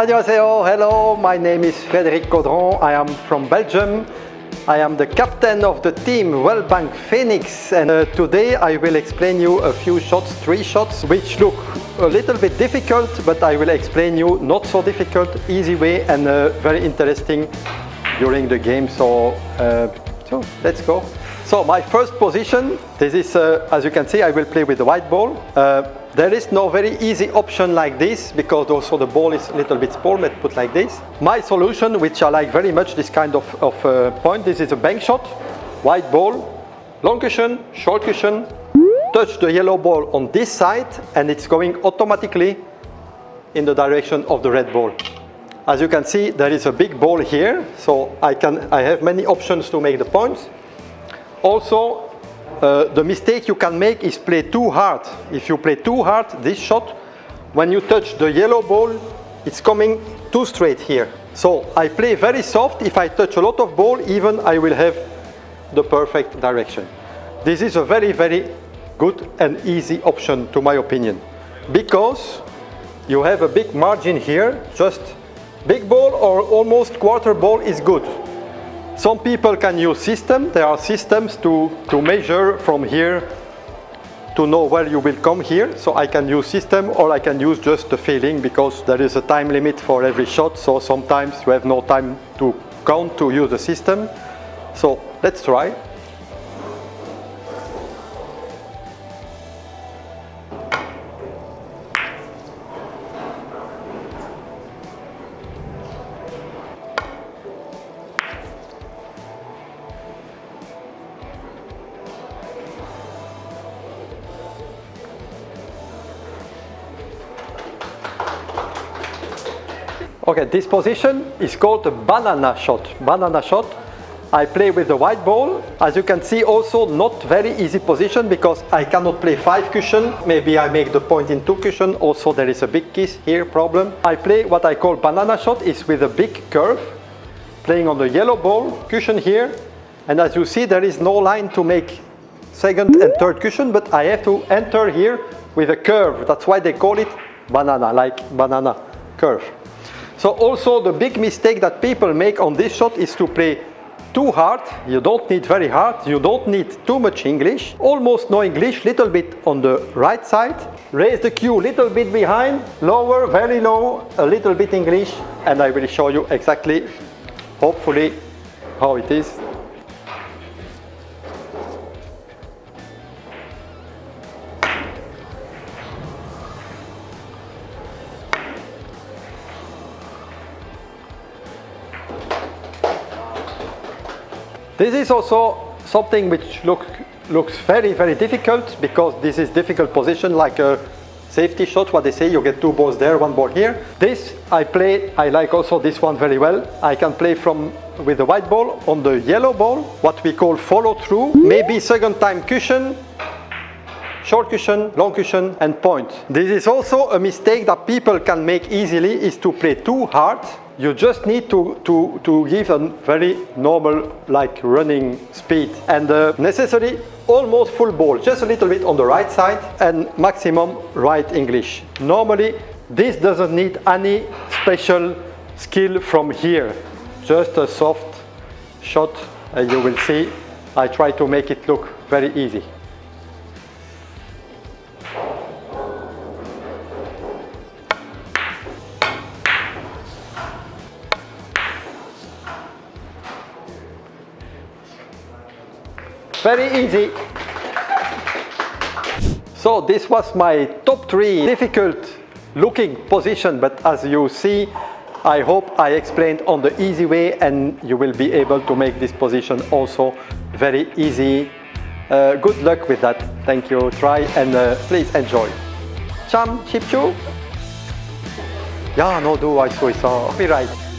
Annyeonghaseyo, hello, my name is Frédéric Caudron, I am from Belgium. I am the captain of the team Wellbank Phoenix and uh, today I will explain you a few shots, three shots which look a little bit difficult but I will explain you not so difficult, easy way and uh, very interesting during the game so, uh, so let's go. So my first position, this is uh, as you can see I will play with the white ball. There is no very easy option like this because also the ball is a little bit small, put like this. My solution, which I like very much this kind of, of uh, point, this is a bank shot, white ball, long cushion, short cushion, touch the yellow ball on this side and it's going automatically in the direction of the red ball. As you can see, there is a big ball here, so I, can, I have many options to make the points. Also, uh, the mistake you can make is play too hard. If you play too hard, this shot, when you touch the yellow ball, it's coming too straight here. So I play very soft. If I touch a lot of ball, even I will have the perfect direction. This is a very, very good and easy option to my opinion. Because you have a big margin here, just big ball or almost quarter ball is good. Some people can use system. There are systems to, to measure from here to know where you will come here. So I can use system or I can use just the feeling because there is a time limit for every shot. So sometimes you have no time to count to use the system. So let's try. Okay, this position is called a banana shot. Banana shot. I play with the white ball. As you can see also not very easy position because I cannot play five cushion. Maybe I make the point in two cushion. Also there is a big kiss here problem. I play what I call banana shot is with a big curve. Playing on the yellow ball, cushion here. And as you see there is no line to make second and third cushion but I have to enter here with a curve. That's why they call it banana, like banana curve. So also the big mistake that people make on this shot is to play too hard. You don't need very hard. You don't need too much English. Almost no English, little bit on the right side. Raise the cue little bit behind, lower, very low, a little bit English. And I will show you exactly, hopefully, how it is. This is also something which look, looks very, very difficult because this is difficult position like a safety shot, what they say, you get two balls there, one ball here. This I play, I like also this one very well. I can play from with the white ball on the yellow ball, what we call follow through, maybe second time cushion, short cushion, long cushion and point. This is also a mistake that people can make easily is to play too hard you just need to, to, to give a very normal like running speed and uh, necessary almost full ball, just a little bit on the right side and maximum right English. Normally this doesn't need any special skill from here, just a soft shot and you will see I try to make it look very easy. Very easy. So this was my top three difficult looking position, but as you see, I hope I explained on the easy way and you will be able to make this position also very easy. Uh, good luck with that. Thank you. Try and uh, please enjoy. Cham, chip chu. Ja, no do I so Copyright.